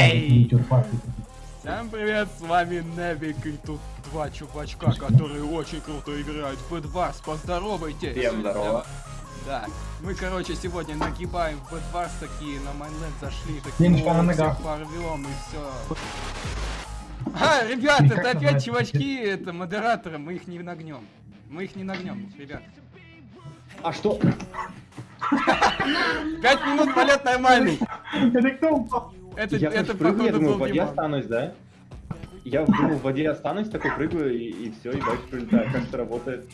Эй! Всем привет, с вами Невик и тут два чувачка, которые очень круто играют в Bedwars. Поздоровайтесь! Всем здорово. Да, мы, короче, сегодня нагибаем в Bedwars такие, на майнет зашли, такие, всех порвем и все. А, ребят, это опять чувачки, это модераторы, мы их не нагнем. Мы их не нагнем, ребят. А что? Пять минут полет нормальный. Это кто упал? Это, я это прыгаю, я думаю, в воде Диман. останусь, да? Я думаю, в воде останусь, такой прыгаю и, и все, и дальше прилетаю. Как это работает?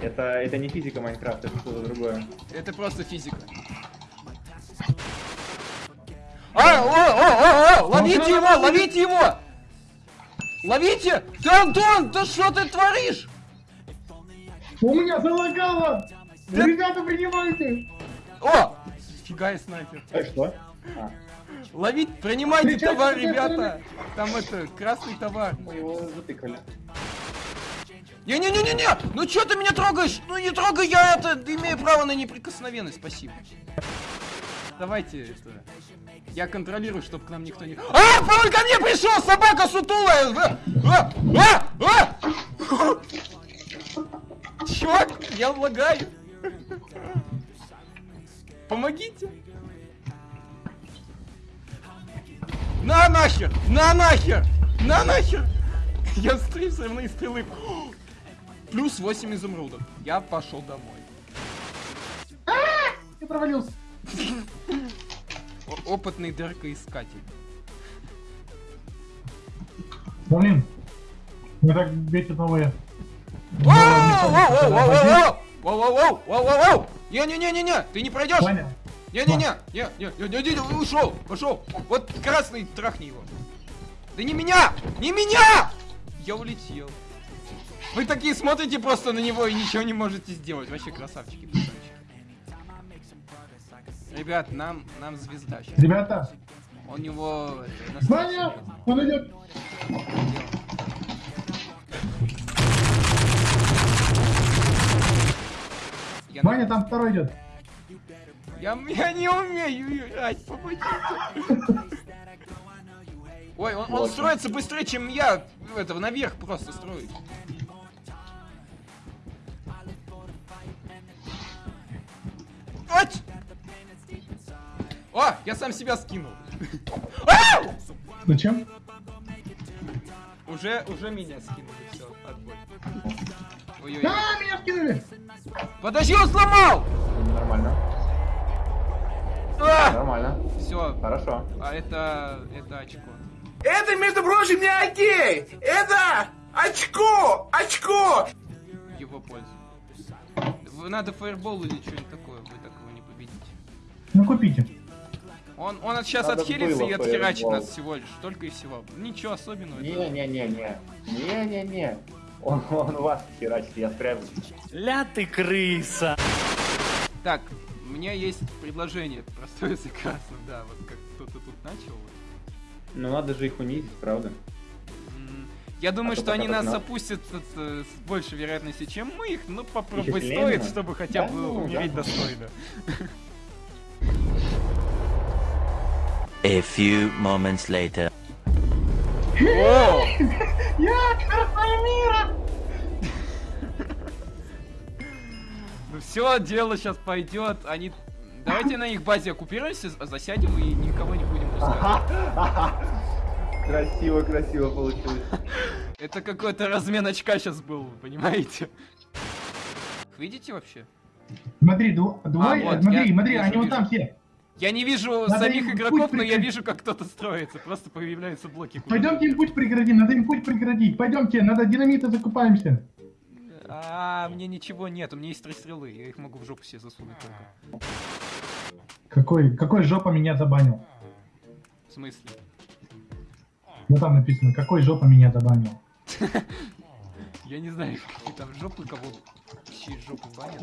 Это, это не физика Майнкрафта, это что-то другое. Это просто физика. А, о, о, о, о, ловите его, ловите его! Ловите! Ты, Антон, да что ты творишь? У меня залагало! Да- Ребята, принимайте! О! Фига и снайпер. Э, что? А, Ловить, принимайте товар, ребята! Там это, красный товар. мы его затыкали. Не-не-не-не-не! Ну чё ты меня трогаешь? Ну не трогай, я это имею право на неприкосновенность, спасибо. Давайте это. Я контролирую, чтобы к нам никто не. А! Он ко мне пришел! Собака сутулая! А! А! А! Чувак, я лагаю. Помогите. На нахер! На нахер! На нахер! Я стримсовной стрелы. Плюс 8 изумрудов. Я пошел домой. А! Ты провалился. Опытный дыркоискатель. Блин. Мы так бесит новые. Воу-воу-воу-воу-воу! Воу-воу-воу! Воу-воу-воу! Не-не-не-не-не! Ты не пройдешь! Не-не-не! Не-не-не! Ушел! Пошел! Вот красный, трахни его! Да не меня! Не меня! Я улетел. Вы такие смотрите просто на него и ничего не можете сделать. Вообще красавчики. Ребят, нам, нам звезда сейчас. ребята, У него... на Ваня, он идет. Ваня, там второй идет. Я, я не умею играть, помогите. Ой, он, он строится быстрее, чем я. Этого наверх просто строит. Ать! О, я сам себя скинул. Зачем? Уже, уже меня скинули, все, отбой. Ой-ой. А, меня скинули! Подожди, он сломал! Нормально. А! Нормально. Все, Хорошо. а это, это очко. Это, между прочим, не окей! Это очко! Очко! его пользу. Надо фаербол или что-нибудь такое, вы такого не победите. Ну купите. Он, он сейчас Надо отхилится и отхерачит фаербол. нас всего лишь, только и всего. Ничего особенного. Не-не-не-не. Не-не-не. Он, он вас херачит, я спрячусь. Ля ты крыса! Так, меня есть предложение, простое с красным, да, вот как кто-то тут начал. вот. Ну надо же их унизить, правда? Я думаю, А то что они нас опустят э, с большей вероятностью, чем мы их, но попробовать Еще стоит, чтобы хотя Да бы ну, умереть да. достойно. A few moments later. О! Я красная мира! Ну все, дело сейчас пойдет. Они. Давайте на их базе оккупируемся, засядем и никого не будем пускать. Красиво, красиво получилось. Это какой-то размен очка сейчас был, понимаете? Видите вообще? Смотри, вот, смотри, я смотри, вижу, они вот там все. Я не вижу Надо самих игроков, но я вижу, как кто-то строится. Просто появляются блоки. Пойдемте им путь преградить, надо им путь преградить. Пойдемте, надо динамита закупаемся. А, мне ничего нет, у меня есть три стрелы, я их могу в жопу себе засунуть только. Какой, какой жопа меня забанил? В смысле? Ну там написано, какой жопа меня забанил. Я не знаю, какие там жопы кого чьи жопы банят.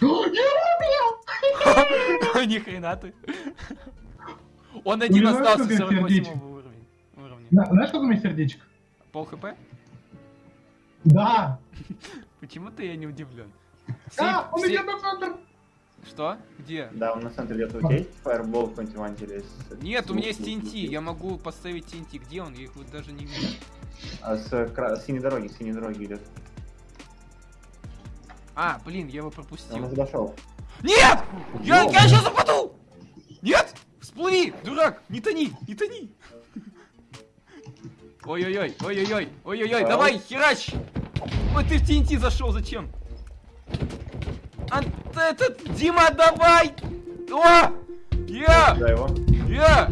Ни хрена ты. Он один остался сколько 48 сердечек. уровень. уровня. На- Знаешь, сколько у меня сердечек? Пол хп? Да! Почему-то я не удивлен. А, он идет на центр! Что? Где? Да, он на центре где-то у тебя есть фаербол какой-нибудь Нет, у меня есть лук. я могу поставить TNT. Где он? Я их вот даже не вижу. А с с синей дороги, с синей дороги идет. А, блин, я его Он пропустил. уже дошел. Нет! Я, я сейчас упаду! Нет! Всплыви, дурак! Не тони, не тони! Ой-ой-ой, ой-ой-ой, ой-ой-ой, давай, херач! Ой, ты в TNT зашел, зачем? А, этот, Дима, давай! О! Я! Да, его. Я!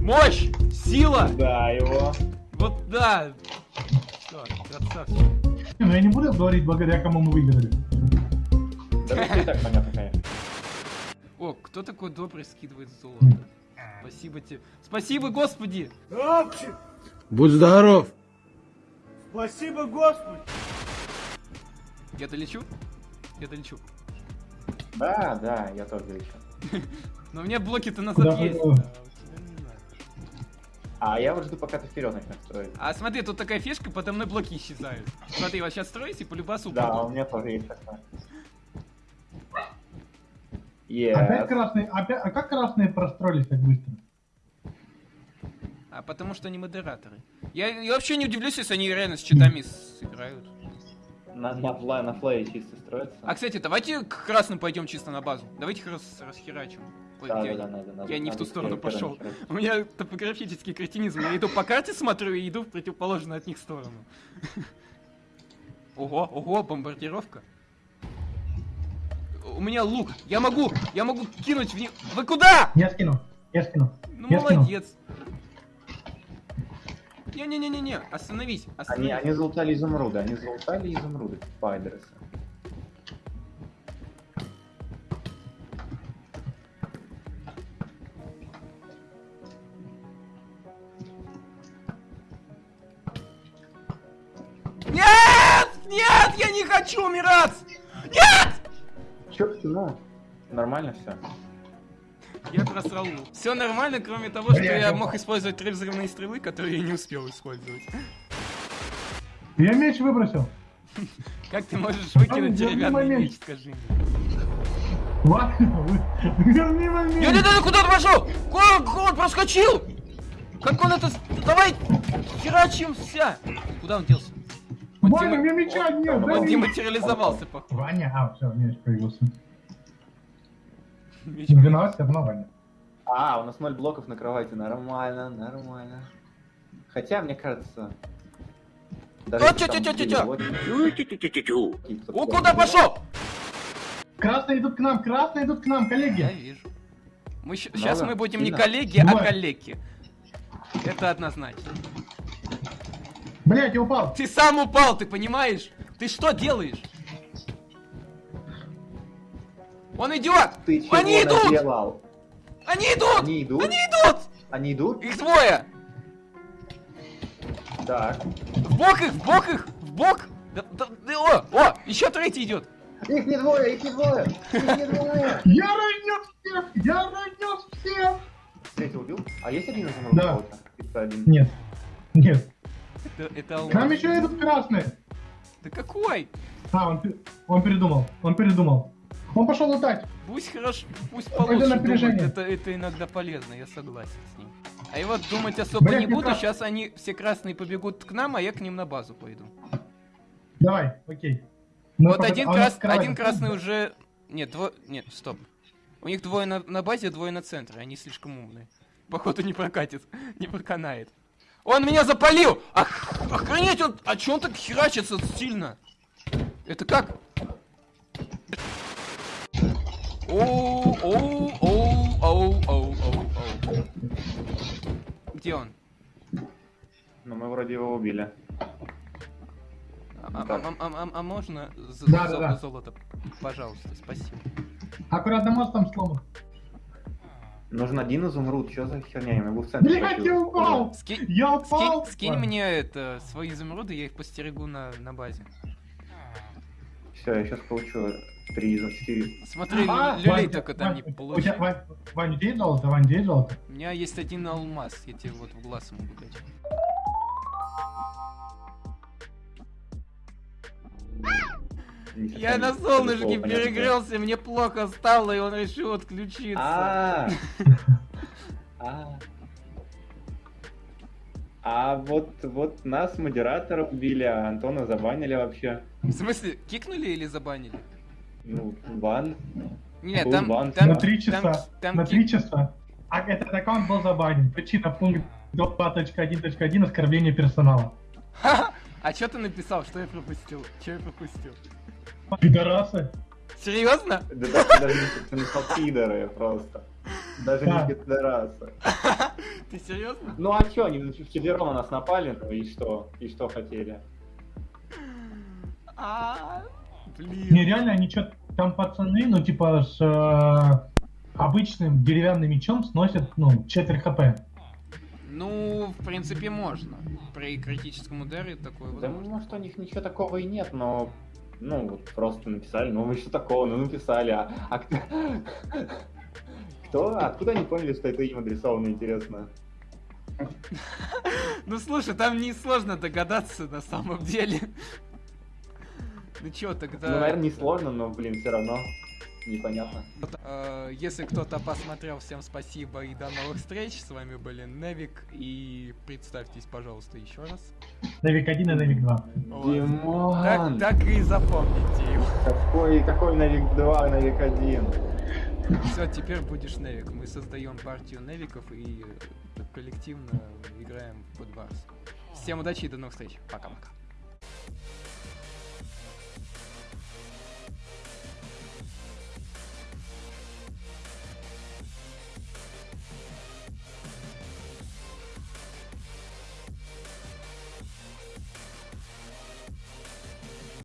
Мощь! Сила! Да, его. Вот да! Всё, красавчик. Ну я не буду говорить, благодаря кому мы выиграли. Да, это и так понятно, конечно. О, кто такой добрый скидывает золото? Спасибо тебе. Спасибо, Господи! Будь здоров! Спасибо, Господи! Я долечу? Я долечу. Да, да, я тоже еще. Но у меня блоки-то назад Куда есть. а я вот жду, пока ты вперед начнешь строить. А смотри, тут такая фишка, подо мной блоки исчезают. Смотри, вот сейчас строите, по любасу Да, у меня тоже есть. Опять Yes. красные, опять, а как красные простроились так быстро? А потому что они модераторы. Я, я вообще не удивлюсь, если они реально с читами сыграют. На, на, флай, на флае чисто строится. А, кстати, давайте к красным пойдем чисто на базу. Давайте их рас, расхерачим. Ой, да, я, да, да, надо, надо, я не в ту сторону пошел. У меня топографический кретинизм. Я иду по карте смотрю и иду в противоположную от них сторону. Ого, ого, бомбардировка. У меня лук. Я могу, я могу кинуть в них. Вы куда? Я скину, я скину. Ну Я молодец. Не-не-не-не-не, остановись, Они, остановись. они залутали изумруды, они залутали изумруды, спайдерсы. Нет! Нет, я не хочу умирать! Нет! Чё, ну, нормально все. Я просрал лук. Все нормально, кроме того, что я мог использовать три взрывные стрелы, которые я не успел использовать. Я меч выбросил. Как ты можешь выкинуть деревянный меч, скажи мне? Ладно, верни момент. Я не знаю, куда он пошел! Как он проскочил? Как он это... Давай! Херачимся! Куда он делся? Он Ваня, у меня меча нет, Он дематериализовался, походу. Ваня, а, все, меч появился. Меч Не виноват, все равно Ваня. А, у нас ноль блоков на кровати, нормально, нормально. Хотя, мне кажется... О, если там тю-тю-тю-тю-тю. блоки, О, куда пошел? Красные идут к нам, красные идут к нам, Я коллеги. вижу. Мы Много? сейчас мы будем не коллеги, а коллеги. Это однозначно. Блять, я упал. Ты сам упал, ты понимаешь? Ты что делаешь? Он идет! Ты чего Они идут! наделал? Они идут! Они идут? Они идут! Они идут? Их двое! Так. В бок их, в бок их, в бок! Да- да- да- о, о, еще третий идет! Их не двое, их не двое! Их не двое! Я разнес всех, я разнес всех. Третий убил? А есть один изумруд? Да. один. Нет, нет. Это, это алмаз. еще идут красные. Да какой? А, он, он передумал, он передумал. Он пошел лутать. Пусть хорошо, пусть получше думает, это, это иногда полезно, я согласен с ним. А и вот думать особо Блядь, не буду, как? сейчас они все красные побегут к нам, а я к ним на базу пойду. Давай, окей. Ну, вот пока- один, а крас... один красный уже... Нет, дво... Нет, стоп. У них двое на, на базе, двое на центре, они слишком умные. Походу не прокатит, не проканает. Он меня запалил! Ох... Охренеть, он... А чё он так херачится сильно? Это как? Оу, оу, оу, оу, оу, оу, оу. Где он? Ну, мы вроде его убили. А, а- а- а- можно за- Да, золото? Пожалуйста, спасибо. Аккуратно мост там сломан. Нужен один изумруд, что за херня? Я могу в центре Блять, я упал! Ски- Я упал! Скинь, мне это свои изумруды, я их постерегу на, на базе. Все, я сейчас получу три из четыре. Смотри, А, лю- люлей Вань, только там Вань, не у тебя- получил. Вань, Вань, у тебя есть золото? Вань, есть золото? У меня есть один алмаз, я тебе вот в глаз могу дать. Я на солнышке перегрелся, мне плохо стало, и он решил отключиться. А. А. А вот, вот нас модератора убили, а Антона забанили вообще. В смысле, кикнули или забанили? Ну, бан. Нет, Был там, бан. там, На три там- часа. там На кик- три часа. А этот аккаунт был забанен. Причина пункт 2.1.1 оскорбление персонала. А что ты написал? Что я пропустил? Что я пропустил? Пидорасы. Серьезно? Да даже, даже не ты написал пидоры просто. Даже Да. не пидорасы. Ты серьезно? Ну а чё, они вчетвером на нас напали, ну и что? И что хотели? А, Не, блин. реально, они что там пацаны, ну, типа, с э, обычным деревянным мечом сносят, ну, четверть хп. Ну, в принципе, можно. При критическом ударе такое Да возможно. может у них ничего такого и нет, но ну вот просто написали, ну что такого, ну написали, а, а кто... Кто? Откуда они поняли, что это им адресовано, интересно? Ну слушай, там не сложно догадаться на самом деле. Ну чё, тогда... Ну, наверное, не сложно, но, блин, все равно непонятно. Э, Если кто-то посмотрел, всем спасибо и до новых встреч. С вами были Невик и представьтесь, пожалуйста, еще раз. Навик 1 и Навик 2. Вот. Димон! Так, так и запомните его. Какой, какой Навик 2, Навик 1? Все, теперь будешь Невик. Мы создаем партию Невиков и э, коллективно играем в Bad Wars. Всем удачи и до новых встреч. Пока-пока.